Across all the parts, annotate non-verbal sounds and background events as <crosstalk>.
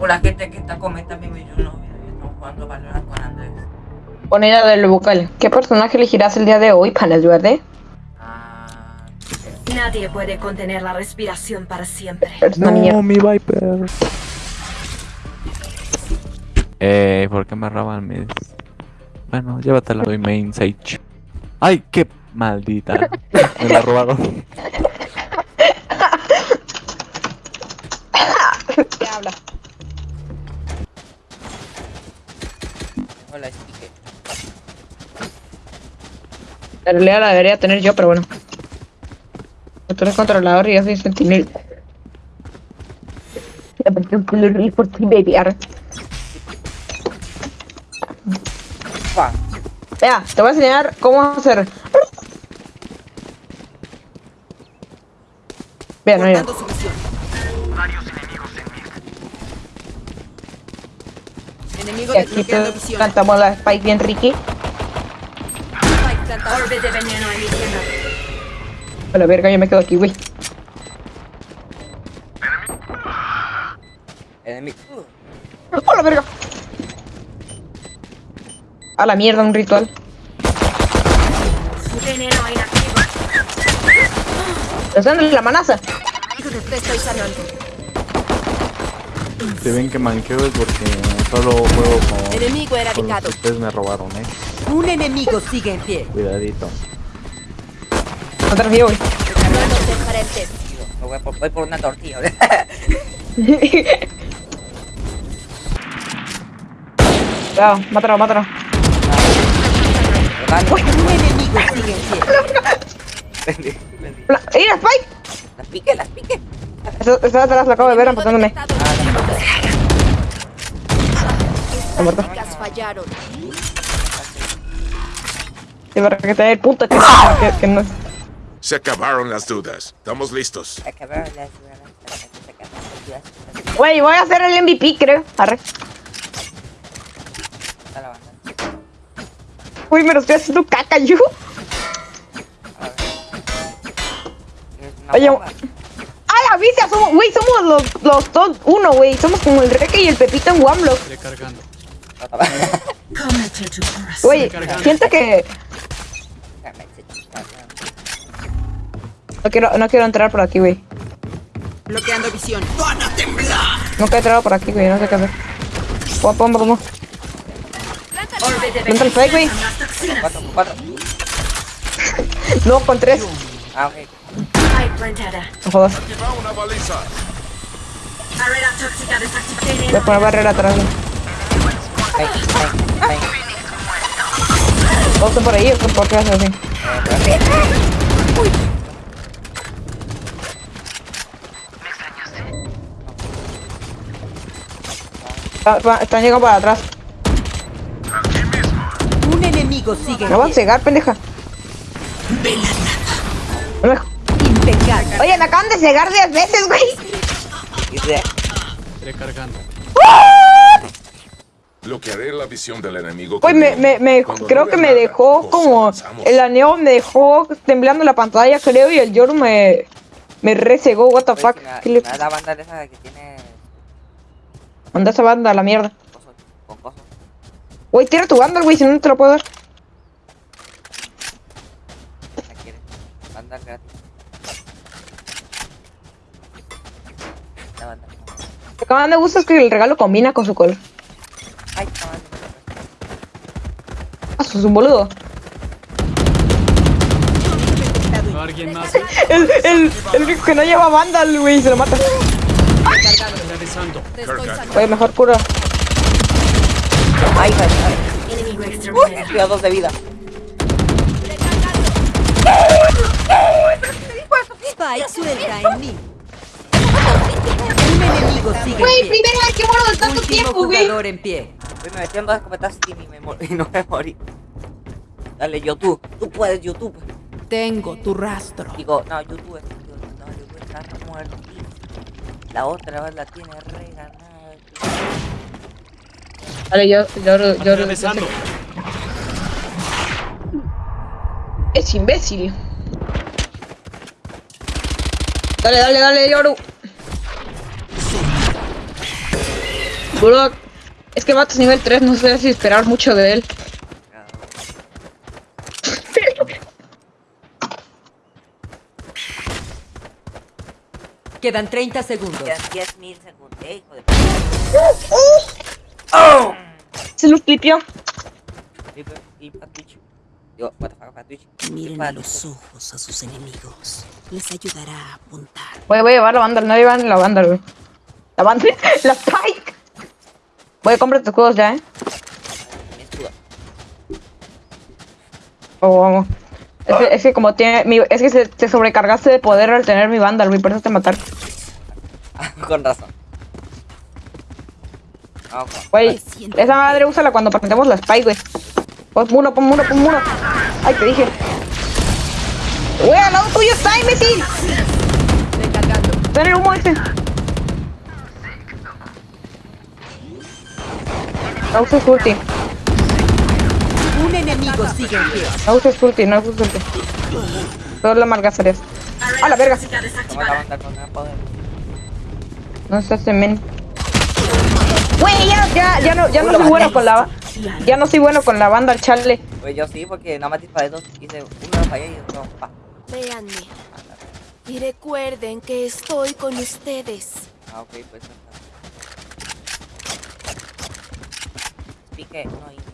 La gente que está comentando mi yo no, yo jugando Valorant con Andrés. Pon ella del vocal. ¿Qué personaje elegirás el día de hoy para ayudarte? Ah, Nadie puede contener la respiración para siempre. Mierda. mi Viper. Eh, ¿por qué me roban mis...? Bueno, llévatela, soy main Sage. ¡Ay, qué maldita! <laughs> Me la robaron. ¿Qué habla? Hola. En realidad la debería tener yo, pero bueno. Tú eres controlador y yo soy sentinel. por ti, baby. Vea, te voy a enseñar cómo hacer. Vea, no, mira. Y aquí visión. cantamos la Spike bien Ricky. Orbe de veneno. A la verga, yo me quedo aquí, güey. Enemigo. ¡A la verga! A la mierda, un ritual. Veneno inactivo. ¿Estás dando la manaza? Estoy sanando. Si ven que manqueo es porque solo juego con... Enemigo con los erradicado. que ustedes me robaron, eh. Un enemigo sigue en pie. Cuidadito. Dejaremos. Me voy por, voy por una tortilla. Ya, <laughs> mátalo, mátalo. Un enemigo sigue en pie. La- ¡Ey, la Spike! Las pique, las pique. Esa atrás la acabo de ver apuntándome. Ha muerto. Fallaron. Sí, para que te dé el punto que, que, que no. Se acabaron las dudas. Estamos listos. Acabaron las las- Güey, voy a hacer el MVP, creo. Arre. Está. Uy, me lo estoy haciendo caca, yo. Oye. ¡Ay, la vicia! Somos, güey, somos los, los dos uno, güey. Somos como el Reque y el Pepito en Wamblock. Güey, siento que no quiero, no quiero entrar por aquí, güey. Bloqueando visión. Nunca he entrado por aquí, güey. No sé qué hacer. Pum, pum, pum, pum. Orbe de Entra el fake, güey. Cuatro, cuatro. No, con tres. Ah, ok. No jodas. Voy a poner barrera atrás, güey. Ven, ven, están por ahí, ¿o ¿por qué haces así? Va- Están llegando para atrás. Un enemigo sigue Me van a cegar, pendeja. No impecable. Oye, me acaban de cegar 10 veces, güey. Y de- Bloquearé la visión del enemigo. Con me, me, me- creo no que me nada, dejó pues, como. avanzamos. El aneo me dejó temblando la pantalla, creo, y el Yoru me. Me resegó, what the Oye, fuck. si me- ¿Qué le me da la banda de esa que tiene Manda esa banda a la mierda. con cosas. Güey, tira tu banda, güey, si no te lo puedo dar. La quiere. Banda gratis. La banda. Lo que más me gusta es que el regalo combina con su color. Ay, chaval. Ah, sos un boludo. ¿Alguien más? <laughs> El, el, el único que no lleva banda, güey, se lo mata. Güey, mejor cura. Ay, ay, ay. Cuidado dos de vida. Spike suelta en mí. Un enemigo sigue Güey, en primera vez que muero de tanto tiempo, güey. jugador en pie. Uy, me metieron dos escopetas y, me y no me morí. Dale, YouTube. Tú puedes, YouTube. Tengo tu rastro. Digo, no, YouTube está, no, YouTube está muerto. La otra vez la tiene reganada. Vale, yo, yo, yo, yo, yo. Es imbécil. Dale, dale, dale, Yoru. Es que Matos nivel 3, no sé si esperar mucho de él. Quedan 30 segundos. Quedan 10 mil segundos. Eh, hijo de Se lo clipió. Miren a los ojos a sus enemigos. Les ayudará a apuntar. Voy, voy a llevar la banda, no llevan la banda, güey. La banda, <laughs> la Spike. Voy a comprar tus juegos ya, eh. Oh, vamos. Es que, es que como tiene. Mi, es que se, se sobrecargaste de poder al tener mi banda, güey, por eso te matar. <laughs> Con razón. Juan. Güey, esa madre úsala cuando presentemos la Spike, güey. Pon muro, pon muro, pon muro. Ay, te dije. Güey, al lado tuyo está, imbécil. Está en el humo ese. No uses ulti. Enemigo sigue en pie. No uses ulti, no uses ulti. Todas las malgacerías. ¡A la verga! No estás en men. Ya, ya, ya no, ya no soy bueno con la Ya no soy bueno con la banda al chale. Pues yo sí, porque nada más disparé dos. Hice uno fallé y otro pa. Véanme. Y recuerden que estoy con ustedes. Ah, ok, pues. Pique, no iniciar.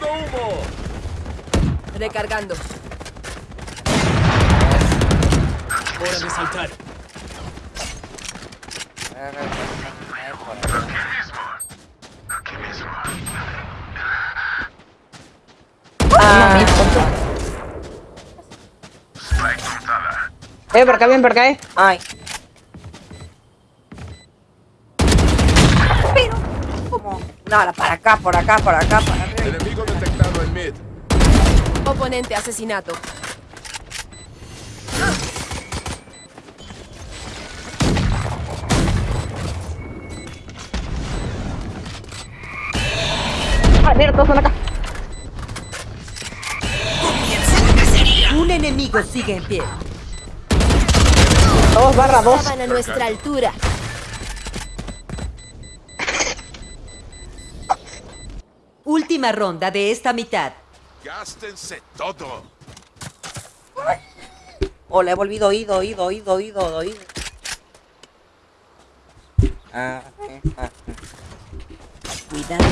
¡Lanzando humo! Recargando. Hora de saltar. Ah, Eh, por acá, bien, por acá, eh. Ay. Ahora para acá, por acá, por acá, para arriba. Enemigo detectado en mid. Oponente asesinato. Ah, mira, todos están acá. Un enemigo sigue en pie. Dos barra dos. Estaban a nuestra altura. Última ronda de esta mitad. Gástense todo. Oh, le he volvido oído, oído, oído, oído, oído. Ah, eh, ah, Cuidado.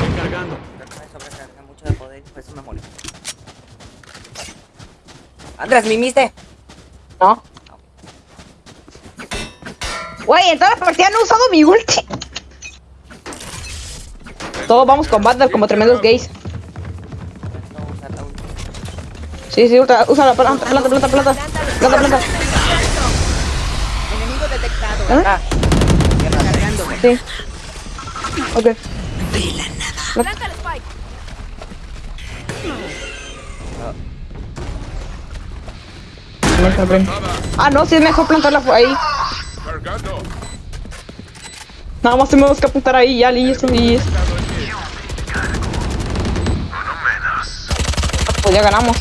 Recargando. me sobrecarga mucho de poder, por eso me molesta. Andrés, ¿mimiste? No. Güey, en toda la partida no he usado mi ulti. Todos vamos con Vandal como tremendos gays. Sí, sí, usa, usa la planta, planta, planta, planta. Planta, planta. Enemigo detectado. ¿Ah? Ah. Sí. Ok. Planta el spike. Ah, no, sí es mejor plantarla ahí. Cargando. Nada más tenemos que apuntar ahí, ya listo, y Pues ya ganamos.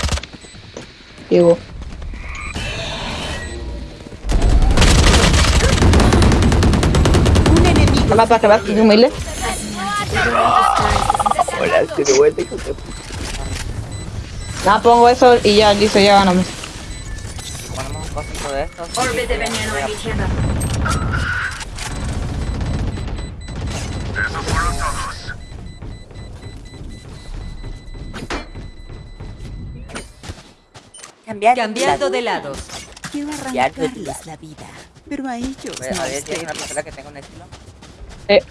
Digo. Un enemigo. Humilde. Hola, estoy de vuelta, hijo de Nada, pongo eso y ya, listo, ya ganamos. Ponemos un cosito de estos. Orbe de veneno eligiendo. Cambiar Cambiando de lados. Quiero arrancarles la vida. Pero a ellos no a ver les si hay una pistola que tenga un estilo. Eh,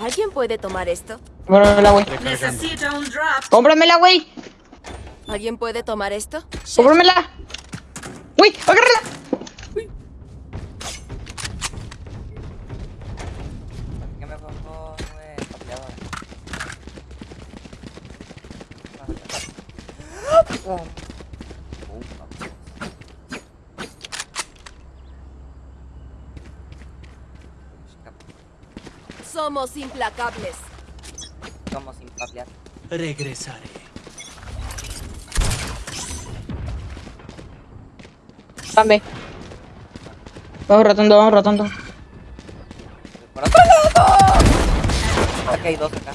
¿Alguien puede tomar esto? cómpramela, güey. Necesito un drop. Cómpramela, güey. ¿Alguien puede tomar esto? Cómpramela. Uy, agárrala. ¿Qué me pongo nueve copiadores? Oh. Uh, Somos implacables. Somos impacientes. Regresaré. Dame. Vamos rotando, vamos rotando. ¡Por otro lado! Aquí hay dos acá.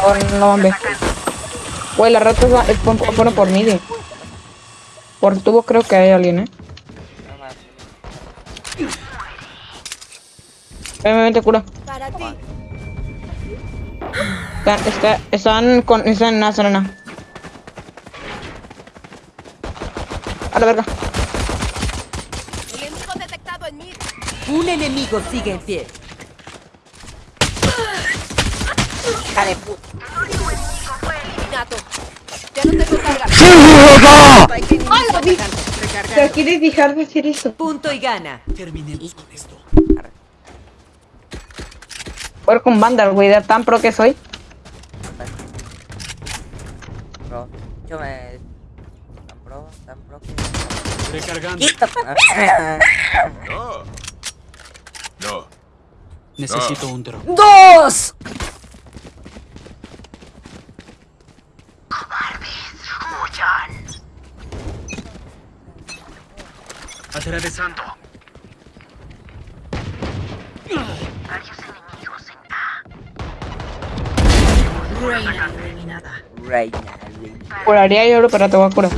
Ahora no, hombre. Güey, la rata va- es pon- pone por mí. Por tubo creo que hay alguien, eh. No más. Ven, ven, ven, te curo. Para ti. Están, está- están con. Están en una zona. A la verga. Enemigo detectado en mí. Un enemigo sigue en pie. ¡Hija de puta! Ya no tengo carga. ¿Te quieres dejar decir eso? Punto y gana. Terminemos con esto. Jugar con Vandal, güey, de tan pro que soy. Pro. Yo me... Tan pro, tan pro que... Recargando. No. No. Necesito un drone. ¡Dos! Atravesando. Reina, reina. Curaría yo, pero te voy a curar.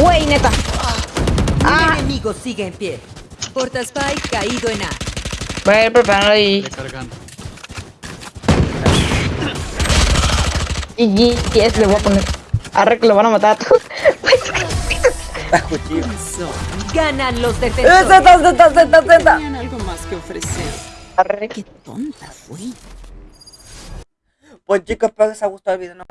Güey, neta. Un enemigo sigue en pie. Porta Spike caído en A. Voy a ir preparando ahí. Recargando. Y GTS le voy a poner. Arre que lo van a matar a todos. <laughs> cuchillo. Ganan los defensores. ¡Zeta, zeta, zeta, zeta! Tenían algo más que ofrecer. Arre Qué tonta fui. Pues chicos, espero que os haya gustado el video. ¿no?